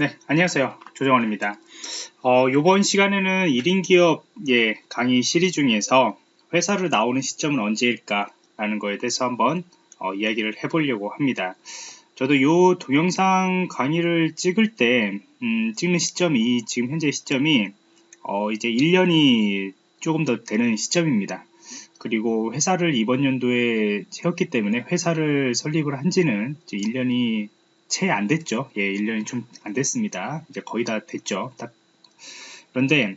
네, 안녕하세요. 조정원입니다. 어, 이번 시간에는 1인 기업의 강의 시리 중에서 회사를 나오는 시점은 언제일까? 라는 거에 대해서 한번 어, 이야기를 해보려고 합니다. 저도 이 동영상 강의를 찍을 때, 음, 찍는 시점이, 지금 현재 시점이, 어, 이제 1년이 조금 더 되는 시점입니다. 그리고 회사를 이번 연도에 채웠기 때문에 회사를 설립을 한 지는 1년이 채 안 됐죠. 예, 1년이 좀 안 됐습니다. 이제 거의 다 됐죠. 딱. 그런데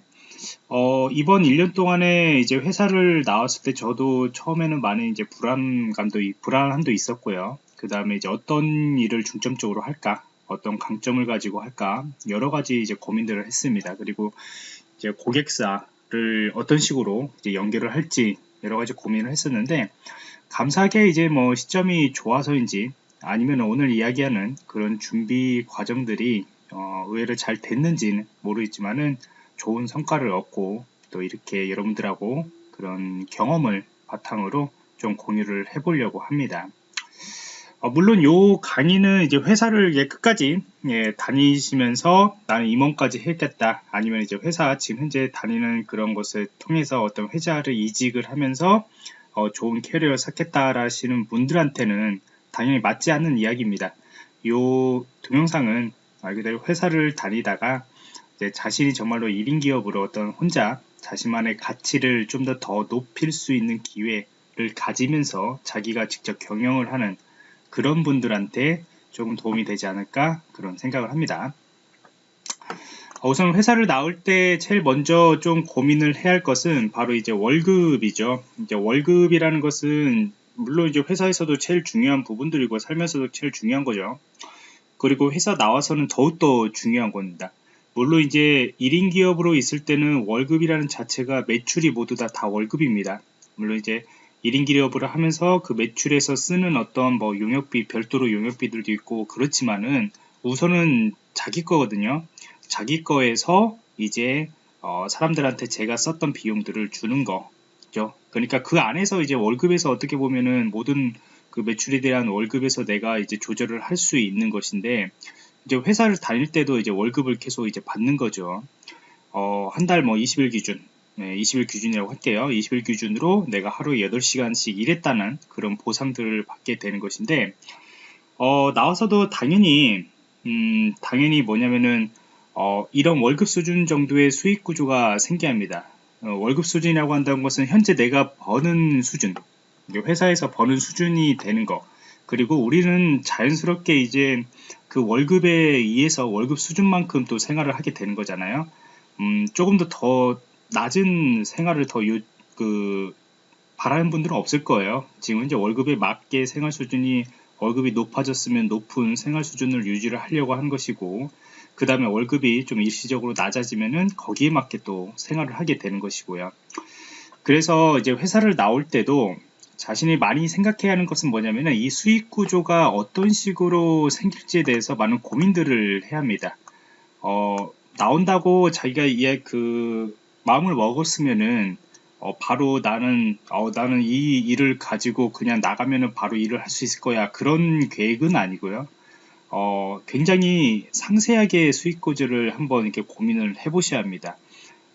어, 이번 1년 동안에 이제 회사를 나왔을 때 저도 처음에는 많은 이제 불안감도 불안함도 있었고요. 그 다음에 이제 어떤 일을 중점적으로 할까, 어떤 강점을 가지고 할까 여러 가지 이제 고민들을 했습니다. 그리고 이제 고객사를 어떤 식으로 이제 연결을 할지 여러 가지 고민을 했었는데 감사하게 이제 뭐 시점이 좋아서인지 아니면 오늘 이야기하는 그런 준비 과정들이 어, 의외로 잘 됐는지는 모르겠지만은 좋은 성과를 얻고 또 이렇게 여러분들하고 그런 경험을 바탕으로 좀 공유를 해보려고 합니다. 어, 물론 요 강의는 이제 회사를 예, 끝까지 예, 다니시면서 나는 임원까지 했겠다 아니면 이제 회사 지금 현재 다니는 그런 것을 통해서 어떤 회사를 이직을 하면서 어, 좋은 캐리어를 쌓겠다 라시는 분들한테는 당연히 맞지 않는 이야기입니다. 이 동영상은 말 그대로 회사를 다니다가 자신이 정말로 1인 기업으로 어떤 혼자 자신만의 가치를 좀 더 더 높일 수 있는 기회를 가지면서 자기가 직접 경영을 하는 그런 분들한테 조금 도움이 되지 않을까 그런 생각을 합니다. 우선 회사를 나올 때 제일 먼저 좀 고민을 해야 할 것은 바로 이제 월급이죠. 이제 월급이라는 것은 물론 이제 회사에서도 제일 중요한 부분들이고 살면서도 제일 중요한 거죠. 그리고 회사 나와서는 더욱더 중요한 겁니다. 물론 이제 1인 기업으로 있을 때는 월급이라는 자체가 매출이 모두 다, 다 월급입니다. 물론 이제 1인 기업을 하면서 그 매출에서 쓰는 어떤 뭐 용역비, 별도로 용역비들도 있고 그렇지만은 우선은 자기 거거든요. 자기 거에서 이제 어 사람들한테 제가 썼던 비용들을 주는 거 있죠. 그러니까 그 안에서 이제 월급에서 어떻게 보면은 모든 그 매출에 대한 월급에서 내가 이제 조절을 할 수 있는 것인데 이제 회사를 다닐 때도 이제 월급을 계속 이제 받는 거죠. 어, 한 달 뭐 20일 기준, 네, 20일 기준이라고 할게요. 20일 기준으로 내가 하루에 8시간씩 일했다는 그런 보상들을 받게 되는 것인데, 어, 나와서도 당연히, 음, 당연히 뭐냐면은, 어, 이런 월급 수준 정도의 수익 구조가 생겨야 합니다. 어, 월급 수준이라고 한다는 것은 현재 내가 버는 수준, 회사에서 버는 수준이 되는 거. 그리고 우리는 자연스럽게 이제 그 월급에 의해서 월급 수준만큼 또 생활을 하게 되는 거잖아요. 음, 조금 더 더 낮은 생활을 더 요, 그, 바라는 분들은 없을 거예요. 지금 이제 월급에 맞게 생활 수준이 월급이 높아졌으면 높은 생활 수준을 유지를 하려고 한 것이고, 그 다음에 월급이 좀 일시적으로 낮아지면은 거기에 맞게 또 생활을 하게 되는 것이고요. 그래서 이제 회사를 나올 때도 자신이 많이 생각해야 하는 것은 뭐냐면은 이 수익 구조가 어떤 식으로 생길지에 대해서 많은 고민들을 해야 합니다. 어, 나온다고 자기가 이해 그 마음을 먹었으면은 어, 바로 나는 어, 나는 이 일을 가지고 그냥 나가면은 바로 일을 할 수 있을 거야 그런 계획은 아니고요. 어, 굉장히 상세하게 수익 구조를 한번 이렇게 고민을 해 보셔야 합니다.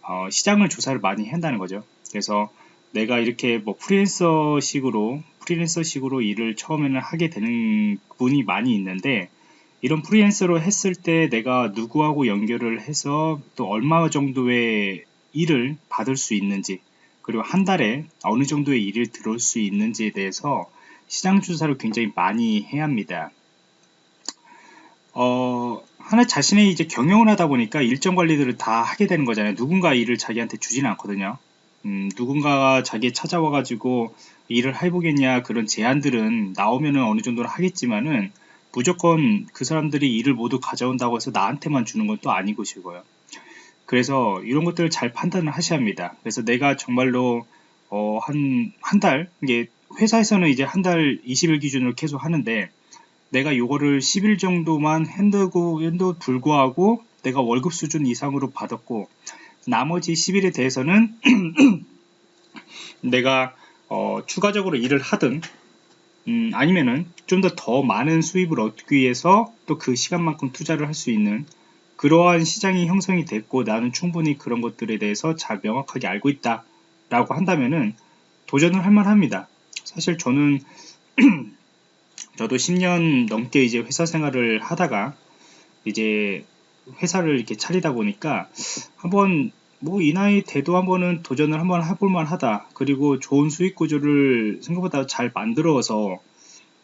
어, 시장을 조사를 많이 한다는 거죠. 그래서 내가 이렇게 뭐 프리랜서식으로 프리랜서식으로 일을 처음에는 하게 되는 분이 많이 있는데 이런 프리랜서로 했을 때 내가 누구하고 연결을 해서 또 얼마 정도의 일을 받을 수 있는지 그리고 한 달에 어느 정도의 일을 들어올 수 있는지에 대해서 시장 조사를 굉장히 많이 해야 합니다. 어, 하나 자신의 이제 경영을 하다 보니까 일정 관리들을 다 하게 되는 거잖아요. 누군가 일을 자기한테 주지는 않거든요. 음, 누군가가 자기 찾아와가지고 일을 해보겠냐 그런 제안들은 나오면은 어느 정도는 하겠지만은 무조건 그 사람들이 일을 모두 가져온다고 해서 나한테만 주는 건 또 아닌 것이고요. 그래서 이런 것들을 잘 판단을 하셔야 합니다. 그래서 내가 정말로 어, 한, 한 달, 이게 회사에서는 이제 한 달 20일 기준으로 계속 하는데 내가 요거를 10일 정도만 핸드고 핸드 불구하고 내가 월급 수준 이상으로 받았고 나머지 10일에 대해서는 내가 어, 추가적으로 일을 하든 음, 아니면은 좀더더 많은 수입을 얻기 위해서 또 그 시간만큼 투자를 할 수 있는 그러한 시장이 형성이 됐고 나는 충분히 그런 것들에 대해서 잘 명확하게 알고 있다 라고 한다면은 도전을 할 만합니다. 사실 저는 저도 10년 넘게 이제 회사 생활을 하다가 이제 회사를 이렇게 차리다 보니까 한번 뭐 이 나이 돼도 한번은 도전을 한번 해볼 만 하다. 그리고 좋은 수익 구조를 생각보다 잘 만들어서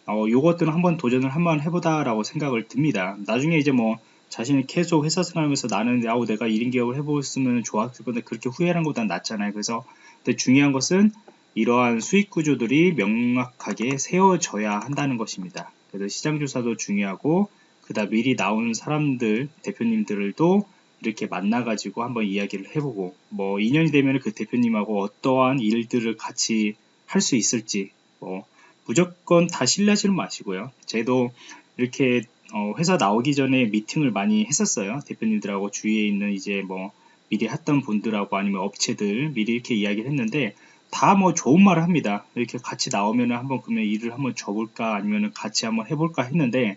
어, 요것들은 한번 도전을 한번 해보다 라고 생각을 듭니다. 나중에 이제 뭐 자신이 계속 회사 생활하면서 나는 야우 내가 1인 기업을 해보았으면 좋았을 건데 그렇게 후회하는 것보다 낫잖아요. 그래서 근데 중요한 것은 이러한 수익 구조들이 명확하게 세워져야 한다는 것입니다 그래서 시장 조사도 중요하고 그다음 미리 나오는 사람들 대표님들도 이렇게 만나가지고 한번 이야기를 해보고 뭐 인연이 되면 그 대표님하고 어떠한 일들을 같이 할 수 있을지 뭐 무조건 다 신뢰하지는 마시고요. 저도 이렇게 어 회사 나오기 전에 미팅을 많이 했었어요. 대표님들하고 주위에 있는 이제 뭐 미리 했던 분들하고 아니면 업체들 미리 이렇게 이야기를 했는데 다 뭐 좋은 말을 합니다. 이렇게 같이 나오면 한번 그러면 일을 한번 줘볼까 아니면 같이 한번 해볼까 했는데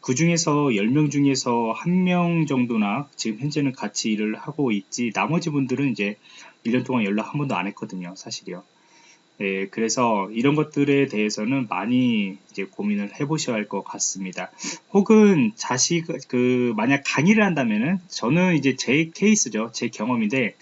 그 중에서 10명 중에서 한명 정도나 지금 현재는 같이 일을 하고 있지 나머지 분들은 이제 1년 동안 연락 한 번도 안 했거든요 사실이요. 예, 그래서 이런 것들에 대해서는 많이 이제 고민을 해 보셔야 할 것 같습니다. 혹은 자식 그 만약 강의를 한다면은 저는 이제 제 케이스죠. 제 경험인데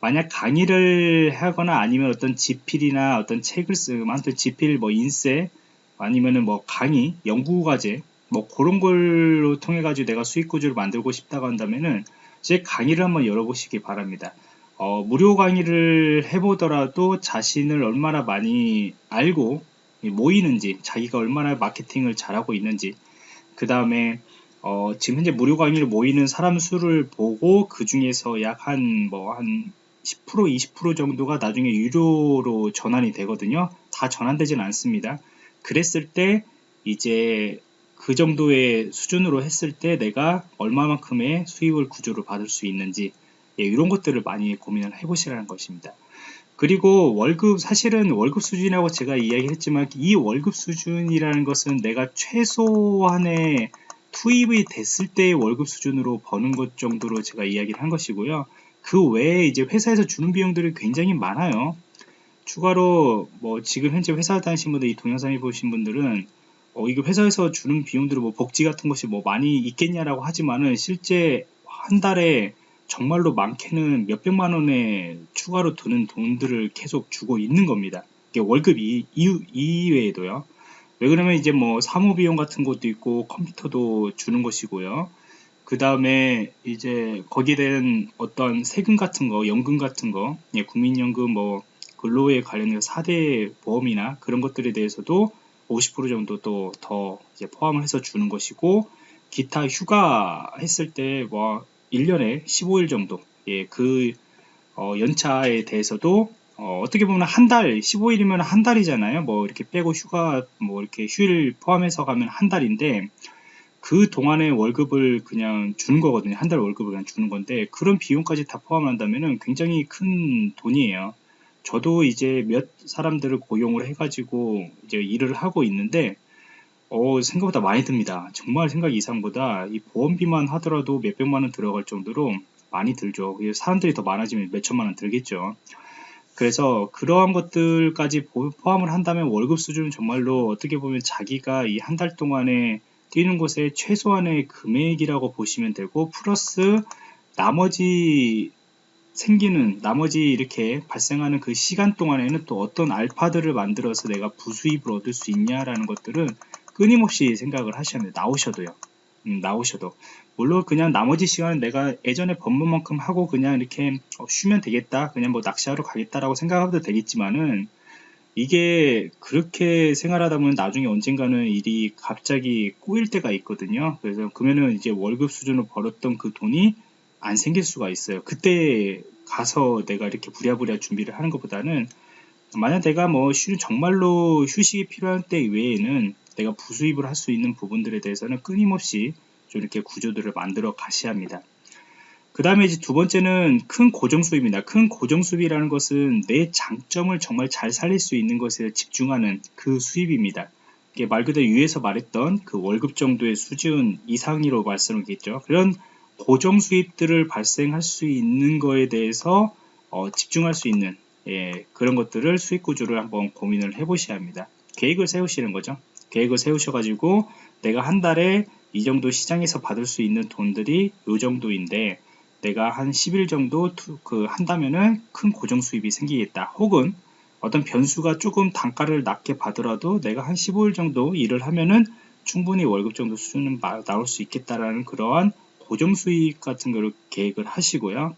만약 강의를 하거나 아니면 어떤 지필이나 어떤 책을 쓰면 지필 뭐 인쇄 아니면은 뭐 강의 연구 과제 뭐 그런 걸로 통해 가지고 내가 수익 구조를 만들고 싶다고 한다면은 제 강의를 한번 열어보시기 바랍니다. 어, 무료 강의를 해보더라도 자신을 얼마나 많이 알고 모이는지 자기가 얼마나 마케팅을 잘하고 있는지 그 다음에 어, 지금 현재 무료 강의를 모이는 사람 수를 보고 그 중에서 약 한 뭐한 10% 20% 정도가 나중에 유료로 전환이 되거든요 다 전환되진 않습니다 그랬을 때 이제 그 정도의 수준으로 했을 때 내가 얼마만큼의 수익을 구조를 받을 수 있는지 예, 이런 것들을 많이 고민을 해보시라는 것입니다. 그리고 월급 사실은 월급 수준이라고 제가 이야기했지만 이 월급 수준이라는 것은 내가 최소한의 투입이 됐을 때의 월급 수준으로 버는 것 정도로 제가 이야기를 한 것이고요. 그 외에 이제 회사에서 주는 비용들이 굉장히 많아요. 추가로 뭐 지금 현재 회사 다니신 분들 이 동영상을 보신 분들은 어, 이게 회사에서 주는 비용들은 뭐 복지 같은 것이 뭐 많이 있겠냐라고 하지만은 실제 한 달에 정말로 많게는 몇백만 원에 추가로 드는 돈들을 계속 주고 있는 겁니다. 이게 월급 이, 이, 이외에도요. 왜 그러면 이제 뭐 사무 비용 같은 것도 있고 컴퓨터도 주는 것이고요. 그 다음에 이제 거기에 대한 어떤 세금 같은 거, 연금 같은 거, 예, 국민연금 뭐 근로에 관련해서 4대 보험이나 그런 것들에 대해서도 50% 정도 또 더 포함을 해서 주는 것이고 기타 휴가 했을 때 뭐 1년에 15일 정도 예, 그 어, 연차에 대해서도 어, 떻게 보면 한 달 15일이면 한 달이잖아요. 뭐 이렇게 빼고 휴가 뭐 이렇게 휴일 포함해서 가면 한 달인데 그 동안의 월급을 그냥 주는 거거든요 한 달 월급을 그냥 주는 건데 그런 비용까지 다 포함한다면 굉장히 큰 돈이에요 저도 이제 몇 사람들을 고용을 해가지고 이제 일을 하고 있는데 어, 생각보다 많이 듭니다. 정말 생각 이상보다 이 보험비만 하더라도 몇백만 원 들어갈 정도로 많이 들죠. 사람들이 더 많아지면 몇천만 원 들겠죠. 그래서 그러한 것들까지 포함을 한다면 월급 수준은 정말로 어떻게 보면 자기가 이 한 달 동안에 뛰는 곳에 최소한의 금액이라고 보시면 되고 플러스 나머지 생기는 나머지 이렇게 발생하는 그 시간 동안에는 또 어떤 알파들을 만들어서 내가 부수입을 얻을 수 있냐라는 것들은 끊임없이 생각을 하셔야 돼요. 나오셔도요. 음, 나오셔도. 물론 그냥 나머지 시간은 내가 예전에 법문만큼 하고 그냥 이렇게 어, 쉬면 되겠다. 그냥 뭐 낚시하러 가겠다라고 생각해도 되겠지만은 이게 그렇게 생활하다 보면 나중에 언젠가는 일이 갑자기 꼬일 때가 있거든요. 그래서 그러면은 이제 월급 수준으로 벌었던 그 돈이 안 생길 수가 있어요. 그때 가서 내가 이렇게 부랴부랴 준비를 하는 것보다는 만약 내가 뭐 쉬, 정말로 휴식이 필요한 때 외에는 내가 부수입을 할 수 있는 부분들에 대해서는 끊임없이 좀 이렇게 구조들을 만들어 가셔야 합니다. 그 다음에 이제 두 번째는 큰 고정수입입니다. 큰 고정수입이라는 것은 내 장점을 정말 잘 살릴 수 있는 것에 집중하는 그 수입입니다. 이게 말 그대로 위에서 말했던 그 월급 정도의 수준 이상이라고 말씀을 드리겠죠. 그런 고정 수입들을 발생할 수 있는 거에 대해서 어, 집중할 수 있는 예, 그런 것들을 수익 구조를 한번 고민을 해 보셔야 합니다. 계획을 세우시는 거죠. 계획을 세우셔가지고 내가 한 달에 이 정도 시장에서 받을 수 있는 돈들이 이 정도인데 내가 한 10일 정도 그 한다면은 큰 고정 수입이 생기겠다. 혹은 어떤 변수가 조금 단가를 낮게 받더라도 내가 한 15일 정도 일을 하면은 충분히 월급 정도 수준은 나올 수 있겠다라는 그러한 고정 수입 같은 거를 계획을 하시고요.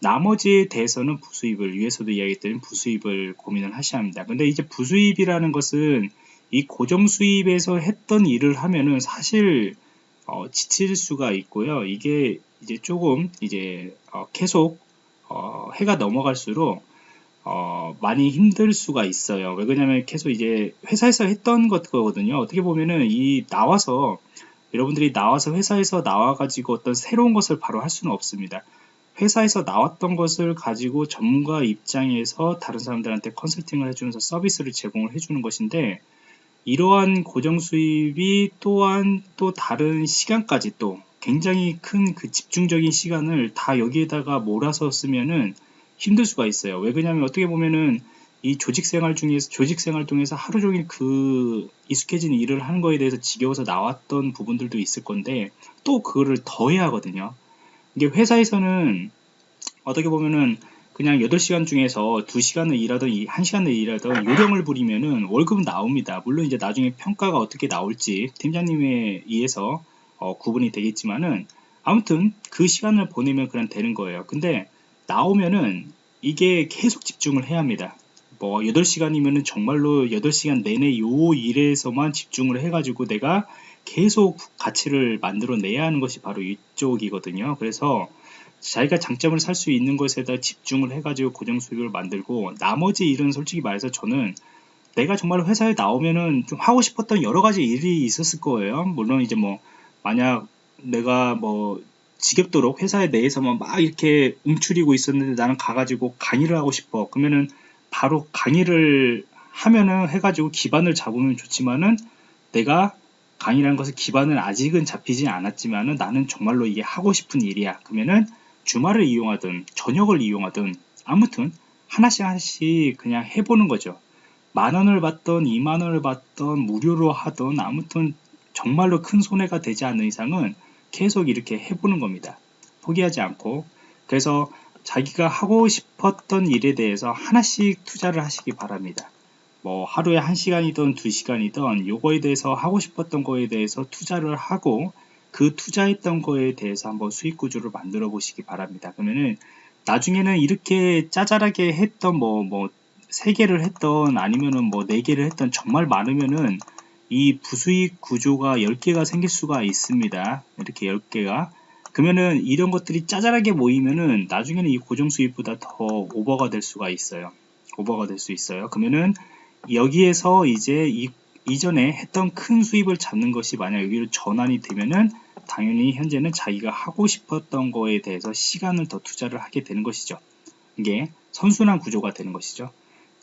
나머지에 대해서는 부수입을 위에서도 이야기했던 부수입을 고민을 하셔야 합니다. 근데 이제 부수입이라는 것은 이 고정 수입에서 했던 일을 하면은 사실 어, 지칠 수가 있고요. 이게 이제 조금 이제 어, 계속 어, 해가 넘어갈수록 어, 많이 힘들 수가 있어요. 왜 그러냐면 계속 이제 회사에서 했던 것 거거든요. 어떻게 보면은 이 나와서 여러분들이 나와서 회사에서 나와가지고 어떤 새로운 것을 바로 할 수는 없습니다. 회사에서 나왔던 것을 가지고 전문가 입장에서 다른 사람들한테 컨설팅을 해주면서 서비스를 제공을 해주는 것인데 이러한 고정 수입이 또한 또 다른 시간까지 또 굉장히 큰 그 집중적인 시간을 다 여기에다가 몰아서 쓰면은 힘들 수가 있어요. 왜 그러냐면 어떻게 보면은 이 조직 생활 중에서 조직 생활 통해서 하루 종일 그 익숙해진 일을 하는 거에 대해서 지겨워서 나왔던 부분들도 있을 건데 또 그거를 더 해야 하거든요. 이게 회사에서는 어떻게 보면은 그냥 8시간 중에서 2시간을 일하던 1시간을 일하던 요령을 부리면은 월급은 나옵니다. 물론 이제 나중에 평가가 어떻게 나올지 팀장님에 의해서 어, 구분이 되겠지만은 아무튼 그 시간을 보내면 그냥 되는 거예요. 근데 나오면은 이게 계속 집중을 해야 합니다. 뭐 8시간이면은 정말로 8시간 내내 요 일에서만 집중을 해가지고 내가 계속 가치를 만들어내야 하는 것이 바로 이쪽이거든요. 그래서 자기가 장점을 살 수 있는 것에다 집중을 해가지고 고정 수익을 만들고 나머지 일은 솔직히 말해서 저는 내가 정말 회사에 나오면은 좀 하고 싶었던 여러 가지 일이 있었을 거예요. 물론 이제 뭐 만약 내가 뭐 지겹도록 회사에 내에서만 막 이렇게 움츠리고 있었는데 나는 가가지고 강의를 하고 싶어. 그러면은 바로 강의를 하면은 해가지고 기반을 잡으면 좋지만은 내가 강의라는 것을 기반은 아직은 잡히지 않았지만은 나는 정말로 이게 하고 싶은 일이야. 그러면은 주말을 이용하든 저녁을 이용하든 아무튼 하나씩 하나씩 그냥 해보는 거죠. 만 원을 받던 2만 원을 받던 무료로 하던 아무튼 정말로 큰 손해가 되지 않는 이상은 계속 이렇게 해보는 겁니다. 포기하지 않고 그래서 자기가 하고 싶었던 일에 대해서 하나씩 투자를 하시기 바랍니다. 뭐 하루에 1시간이든 2시간이든 요거에 대해서 하고 싶었던 거에 대해서 투자를 하고 그 투자했던 거에 대해서 한번 수익 구조를 만들어 보시기 바랍니다. 그러면은 나중에는 이렇게 짜잘하게 했던 뭐 뭐 세 개를 했던 아니면은 뭐 네 개를 했던 정말 많으면은 이 부수익 구조가 10개가 생길 수가 있습니다. 이렇게 10개가 그러면은 이런 것들이 짜잘하게 모이면은 나중에는 이 고정 수익보다 더 오버가 될 수가 있어요. 오버가 될 수 있어요. 그러면은 여기에서 이제 이, 이전에 했던 큰 수입을 잡는 것이 만약 여기로 전환이 되면은 당연히 현재는 자기가 하고 싶었던 거에 대해서 시간을 더 투자를 하게 되는 것이죠. 이게 선순환 구조가 되는 것이죠.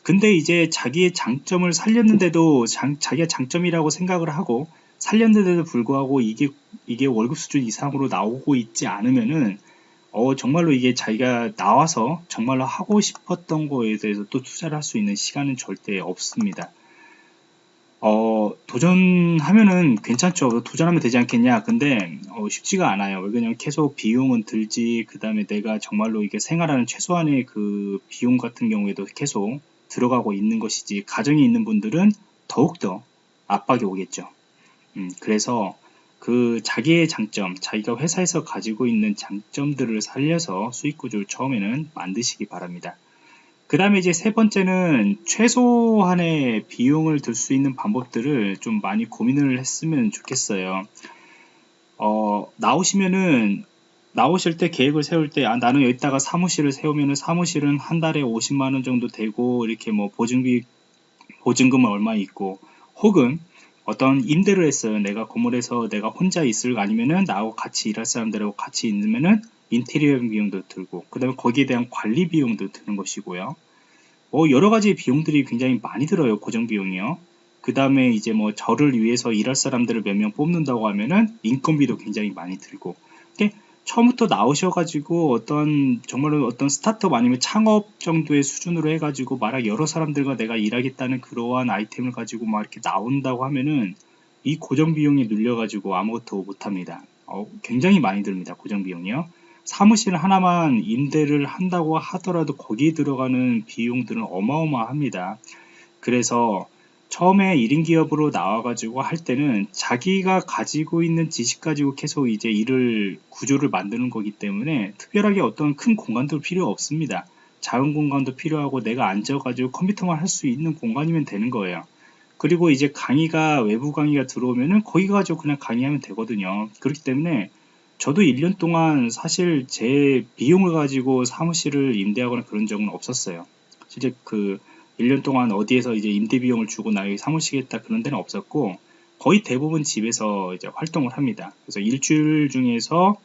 근데 이제 자기의 장점을 살렸는데도 장, 자기가 장점이라고 생각을 하고 살렸는데도 불구하고 이게 이게 월급 수준 이상으로 나오고 있지 않으면은 어 정말로 이게 자기가 나와서 정말로 하고 싶었던 거에 대해서 또 투자를 할 수 있는 시간은 절대 없습니다. 어, 도전하면은 괜찮죠. 도전하면 되지 않겠냐. 근데 어, 쉽지가 않아요. 왜냐면 계속 비용은 들지. 그 다음에 내가 정말로 이게 생활하는 최소한의 그 비용 같은 경우에도 계속 들어가고 있는 것이지. 가정이 있는 분들은 더욱더 압박이 오겠죠. 음, 그래서 그 자기의 장점, 자기가 회사에서 가지고 있는 장점들을 살려서 수익 구조를 처음에는 만드시기 바랍니다. 그 다음에 이제 세 번째는 최소한의 비용을 들 수 있는 방법들을 좀 많이 고민을 했으면 좋겠어요. 어, 나오시면은 나오실 때 계획을 세울 때 아, 나는 여기다가 사무실을 세우면은 사무실은 한 달에 50만 원 정도 되고 이렇게 뭐 보증비 보증금은 얼마 있고 혹은 어떤 임대를 했어요. 내가 건물에서 내가 혼자 있을 아니면은 나하고 같이 일할 사람들하고 같이 있으면은 인테리어 비용도 들고 그 다음에 거기에 대한 관리 비용도 드는 것이고요. 뭐 여러 가지 비용들이 굉장히 많이 들어요 고정 비용이요. 그 다음에 이제 뭐 저를 위해서 일할 사람들을 몇 명 뽑는다고 하면은 인건비도 굉장히 많이 들고 처음부터 나오셔가지고 어떤 정말로 어떤 스타트업 아니면 창업 정도의 수준으로 해가지고 만약 여러 사람들과 내가 일하겠다는 그러한 아이템을 가지고 막 이렇게 나온다고 하면은 이 고정 비용이 눌려가지고 아무것도 못합니다. 어, 굉장히 많이 듭니다. 고정 비용이요. 사무실 하나만 임대를 한다고 하더라도 거기에 들어가는 비용들은 어마어마합니다. 그래서 처음에 1인 기업으로 나와가지고 할 때는 자기가 가지고 있는 지식 가지고 계속 이제 일을 구조를 만드는 거기 때문에 특별하게 어떤 큰 공간도 필요 없습니다. 작은 공간도 필요하고 내가 앉아가지고 컴퓨터만 할 수 있는 공간이면 되는 거예요. 그리고 이제 강의가 외부 강의가 들어오면은 거기 가지고 그냥 강의하면 되거든요. 그렇기 때문에 저도 1년 동안 사실 제 비용을 가지고 사무실을 임대하거나 그런 적은 없었어요. 실제 그 1년 동안 어디에서 이제 임대 비용을 주고 나 여기 사무시겠다 그런 데는 없었고 거의 대부분 집에서 이제 활동을 합니다. 그래서 일주일 중에서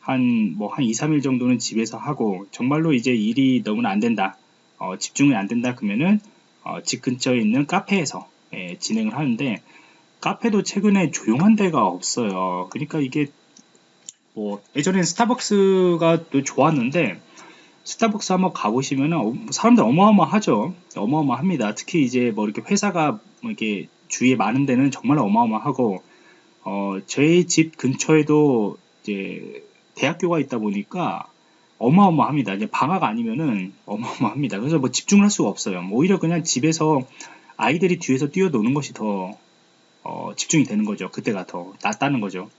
한 뭐한 2, 3일 정도는 집에서 하고 정말로 이제 일이 너무나 안 된다. 어, 집중이 안 된다 그러면은 어, 집 근처에 있는 카페에서 예, 진행을 하는데 카페도 최근에 조용한 데가 없어요. 그러니까 이게 뭐 예전엔 스타벅스가 또 좋았는데 스타벅스 한번 가보시면은 사람들 어마어마하죠. 어마어마합니다. 특히 이제 뭐 이렇게 회사가 뭐 이렇게 주위에 많은 데는 정말 어마어마하고 어 저희 집 근처에도 이제 대학교가 있다 보니까 어마어마합니다. 이제 방학 아니면은 어마어마합니다. 그래서 뭐 집중을 할 수가 없어요. 뭐 오히려 그냥 집에서 아이들이 뒤에서 뛰어노는 것이 더 어, 집중이 되는 거죠. 그때가 더 낫다는 거죠.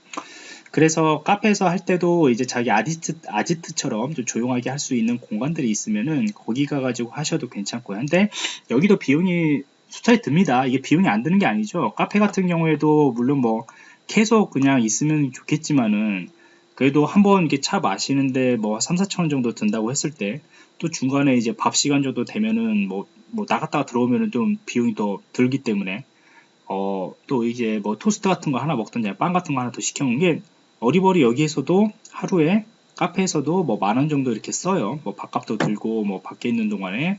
그래서 카페에서 할 때도 이제 자기 아지트, 아지트처럼 좀 조용하게 할 수 있는 공간들이 있으면은 거기 가가지고 하셔도 괜찮고요. 근데 여기도 비용이 수차에 듭니다. 이게 비용이 안 드는 게 아니죠. 카페 같은 경우에도 물론 뭐 계속 그냥 있으면 좋겠지만은 그래도 한번 이렇게 차 마시는데 뭐 3, 4천 원 정도 든다고 했을 때 또 중간에 이제 밥 시간 정도 되면은 뭐, 뭐 나갔다가 들어오면은 좀 비용이 더 들기 때문에 어, 또 이제 뭐 토스트 같은 거 하나 먹던지 빵 같은 거 하나 더 시켜 놓은 게 어리버리 여기에서도 하루에 카페에서도 뭐 만 원 정도 이렇게 써요. 뭐 밥값도 들고 뭐 밖에 있는 동안에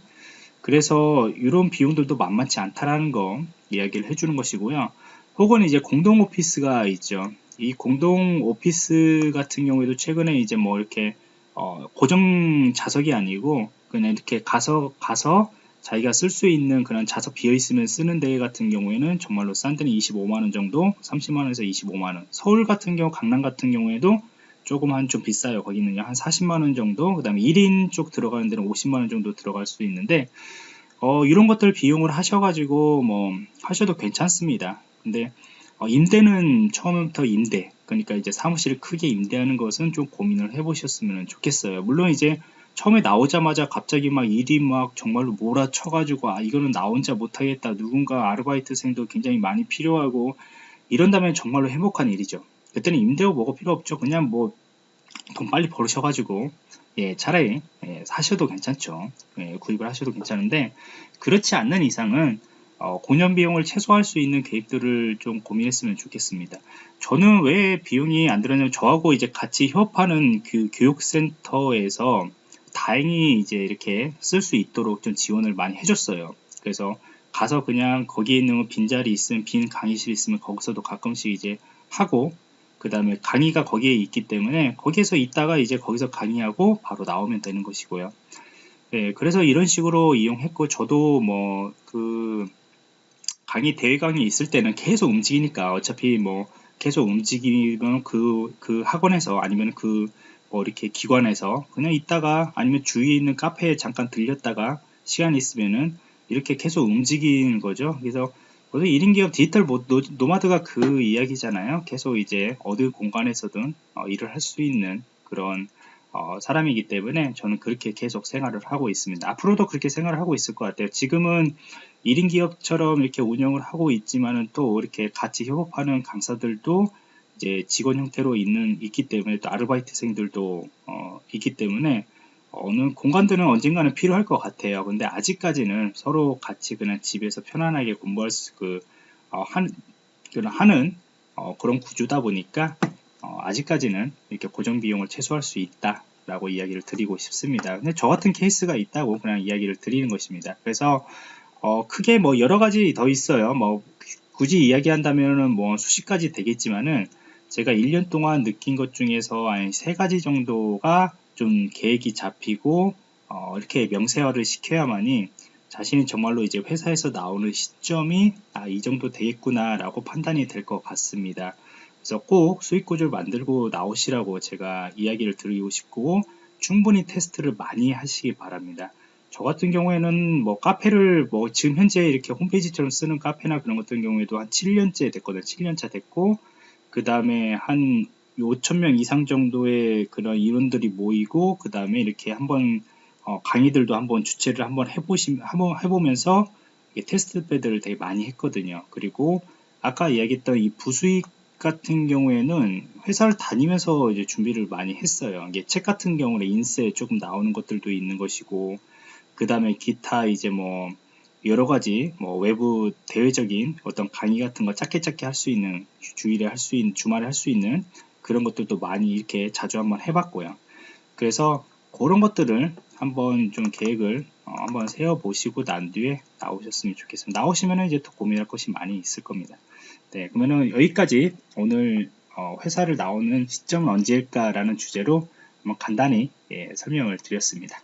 그래서 이런 비용들도 만만치 않다라는 거 이야기를 해주는 것이고요. 혹은 이제 공동 오피스가 있죠. 이 공동 오피스 같은 경우에도 최근에 이제 뭐 이렇게 어 고정 좌석이 아니고 그냥 이렇게 가서 가서 자기가 쓸 수 있는 그런 좌석 비어 있으면 쓰는 데 같은 경우에는 정말로 싼 데는 25만원 정도 30만원에서 25만원. 서울 같은 경우 강남 같은 경우에도 조금 한 좀 비싸요. 거기는 한 40만원 정도 그 다음에 1인 쪽 들어가는 데는 50만원 정도 들어갈 수 있는데 어, 이런 것들 비용을 하셔가지고 뭐 하셔도 괜찮습니다. 근데 어, 임대는 처음부터 임대 그러니까 이제 사무실을 크게 임대하는 것은 좀 고민을 해보셨으면 좋겠어요. 물론 이제 처음에 나오자마자 갑자기 막 일이 막 정말로 몰아쳐가지고 아 이거는 나 혼자 못하겠다. 누군가 아르바이트생도 굉장히 많이 필요하고 이런다면 정말로 행복한 일이죠. 그때는 임대료 뭐가 필요 없죠. 그냥 뭐 돈 빨리 벌으셔가지고 예 차라리 예, 사셔도 괜찮죠. 예, 구입을 하셔도 괜찮은데 그렇지 않는 이상은 어, 공연 비용을 최소화할 수 있는 계획들을 좀 고민했으면 좋겠습니다. 저는 왜 비용이 안 들었냐면 저하고 이제 같이 협업하는 그 교육센터에서 다행히 이제 이렇게 쓸 수 있도록 좀 지원을 많이 해줬어요. 그래서 가서 그냥 거기에 있는 빈자리 있으면 빈 강의실 있으면 거기서도 가끔씩 이제 하고 그 다음에 강의가 거기에 있기 때문에 거기에서 있다가 이제 거기서 강의하고 바로 나오면 되는 것이고요. 네, 그래서 이런 식으로 이용했고 저도 뭐 그 강의 대회 강의 있을 때는 계속 움직이니까 어차피 뭐 계속 움직이면 그, 그 학원에서 아니면 그 뭐 이렇게 기관에서 그냥 있다가 아니면 주위에 있는 카페에 잠깐 들렸다가 시간 있으면은 이렇게 계속 움직이는 거죠. 그래서 모두 1인 기업 디지털 노마드가 그 이야기잖아요. 계속 이제 어느 공간에서든 어, 일을 할 수 있는 그런 어, 사람이기 때문에 저는 그렇게 계속 생활을 하고 있습니다. 앞으로도 그렇게 생활을 하고 있을 것 같아요. 지금은 1인 기업처럼 이렇게 운영을 하고 있지만은 또 이렇게 같이 협업하는 강사들도 이제 직원 형태로 있는 있기 때문에 또 아르바이트생들도 어, 있기 때문에 어느 공간들은 언젠가는 필요할 것 같아요. 근데 아직까지는 서로 같이 그냥 집에서 편안하게 공부할 수, 그, 어, 한, 하는, 어, 그런 구조다 보니까, 어, 아직까지는 이렇게 고정 비용을 최소화할 수 있다. 라고 이야기를 드리고 싶습니다. 근데 저 같은 케이스가 있다고 그냥 이야기를 드리는 것입니다. 그래서, 어, 크게 뭐 여러 가지 더 있어요. 뭐, 굳이 이야기한다면은 뭐 수십 가지 되겠지만은, 제가 1년 동안 느낀 것 중에서 한 세 가지 정도가 좀 계획이 잡히고 어, 이렇게 명세화를 시켜야만이 자신이 정말로 이제 회사에서 나오는 시점이 아, 이 정도 되겠구나 라고 판단이 될 것 같습니다. 그래서 꼭 수익 구조를 만들고 나오시라고 제가 이야기를 드리고 싶고 충분히 테스트를 많이 하시기 바랍니다. 저 같은 경우에는 뭐 카페를 뭐 지금 현재 이렇게 홈페이지처럼 쓰는 카페나 그런 같은 경우에도 한 7년째 됐거든요. 7년차 됐고 그 다음에 한 5천명 이상 정도의 그런 인원들이 모이고 그 다음에 이렇게 한번 어, 강의들도 한번 주최를 한번 해보시 한번 해보면서 테스트 배드를 되게 많이 했거든요. 그리고 아까 이야기했던 이 부수익 같은 경우에는 회사를 다니면서 이제 준비를 많이 했어요. 이게 책 같은 경우는 인쇄 조금 나오는 것들도 있는 것이고, 그 다음에 기타 이제 뭐 여러 가지 뭐 외부 대외적인 어떤 강의 같은 거 짧게 짧게 할 수 있는 주일에 할 수 있는 주말에 할 수 있는 그런 것들도 많이 이렇게 자주 한번 해봤고요. 그래서 그런 것들을 한번 좀 계획을 어, 한번 세워 보시고 난 뒤에 나오셨으면 좋겠습니다. 나오시면은 이제 더 고민할 것이 많이 있을 겁니다. 네, 그러면은 여기까지 오늘 어, 회사를 나오는 시점은 언제일까라는 주제로 한번 간단히 예, 설명을 드렸습니다.